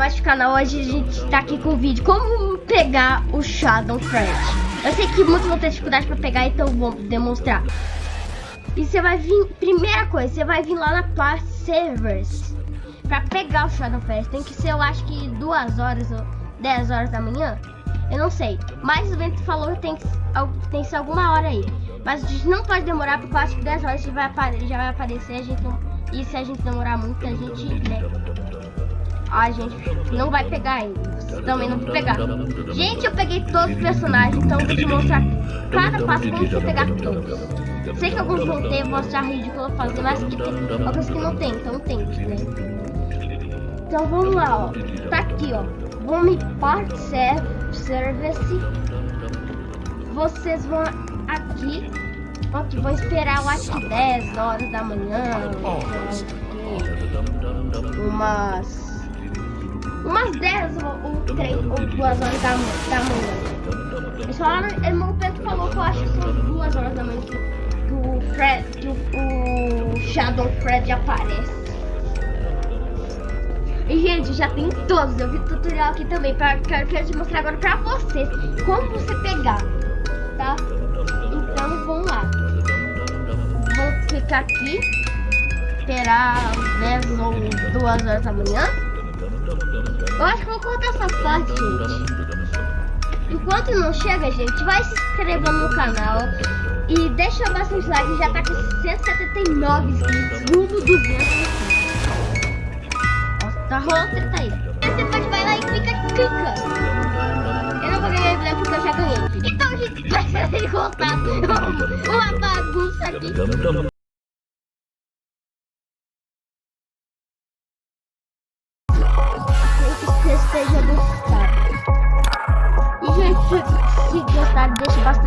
mais canal. Hoje a gente tá aqui com o vídeo. Como pegar o Shadow Fred Eu sei que muitos vão ter dificuldade pra pegar Então vou demonstrar. E você vai vir, primeira coisa Você vai vir lá na parte Servers Pra pegar o Shadow Fred Tem que ser, eu acho que duas horas ou 10 horas da manhã. Eu não sei Mas o Vento falou que tem que, tem que ser alguma hora aí. Mas a gente não pode demorar Porque eu acho que 10 horas já vai, já vai aparecer A gente não, E se a gente demorar muito A gente, né a gente não vai pegar. Vocês também não vão pegar. Gente, eu peguei todos os personagens, então eu vou te mostrar cada passo como você pegar todos. Sei que alguns vão ter, vou achar ridículo fazer, mas que tem alguns que não tem, então tem, né? Então vamos lá, ó. Tá aqui, ó. Home Part Service. Vocês vão aqui. Aqui, vou esperar, eu acho que 10 horas da manhã. Umas umas 10 ou 3 ou 2 horas da, da manhã. Eles falaram, irmão Pedro falou que eu acho que são 2 horas da manhã que o Fred, que o, o Shadow Fred aparece. E gente, já tem todos, eu vi tutorial aqui também, pra, quero, quero te mostrar agora pra vocês como você pegar, tá? Então vamos lá. Vou ficar aqui, esperar 10 ou 2 horas da manhã. Eu acho que vou cortar essa parte, gente. Enquanto não chega, gente, vai se inscrevendo no canal. E deixa bastante like, já tá com 179 inscritos, rumo 200 Nossa, tá rolando treta aí. Você pode vai lá e clica, clica. Eu não vou ganhar esse porque eu já ganhei. Então, gente, vai ser cortar uma bagunça aqui.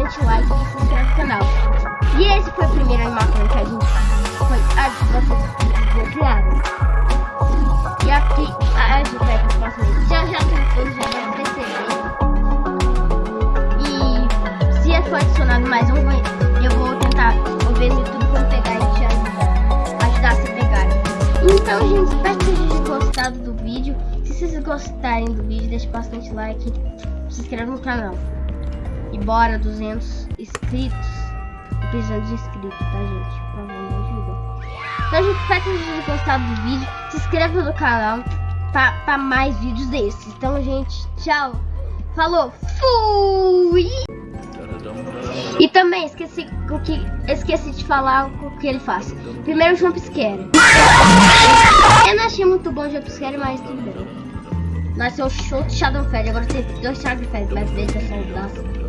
Deixa bastante like e se inscreve no canal. E esse foi o primeiro animação que a gente foi a vocês. E aqui a gente vai para o próximo. Já já tem já vai perceber. E se for adicionado mais um, eu vou tentar ver no YouTube como pegar e te ajudar, ajudar a se pegar. Então, gente, espero que vocês tenham gostado do vídeo. Se vocês gostarem do vídeo, deixe bastante like, se inscreva no canal. E bora, 200 inscritos. Tô precisando de inscritos, tá, gente? Por favor, me ajuda. Então, gente, espero que vocês tenham gostado do vídeo. Se inscreva no canal para mais vídeos desses. Então, gente, tchau. Falou, fui! E também esqueci o que esqueci de falar o que ele faz. Primeiro jump scare. Eu não achei muito bom o jump scare, mas tudo bem. Nasceu o show de Shadowfed. Agora tem dois Shadowfed, mas deixa só o braço.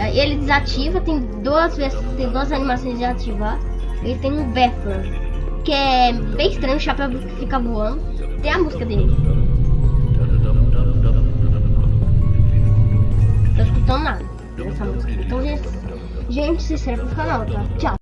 Aí ele desativa. Tem duas vezes, tem duas animações de ativar. Ele tem um Vapor, que é bem estranho. O chapéu fica voando. Tem a música dele. Tô escutando nada dessa música. Então, gente, gente se inscreve no canal, tá? Tchau.